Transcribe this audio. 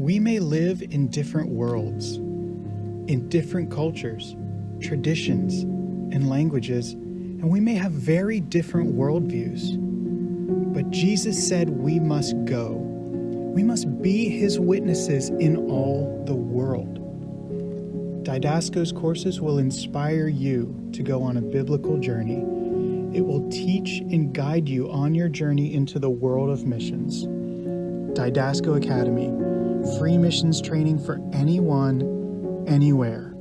We may live in different worlds, in different cultures, traditions, and languages, and we may have very different worldviews. But Jesus said we must go. We must be his witnesses in all the world. Didasco's courses will inspire you to go on a biblical journey. It will teach and guide you on your journey into the world of missions. Didasco Academy, free missions training for anyone, anywhere.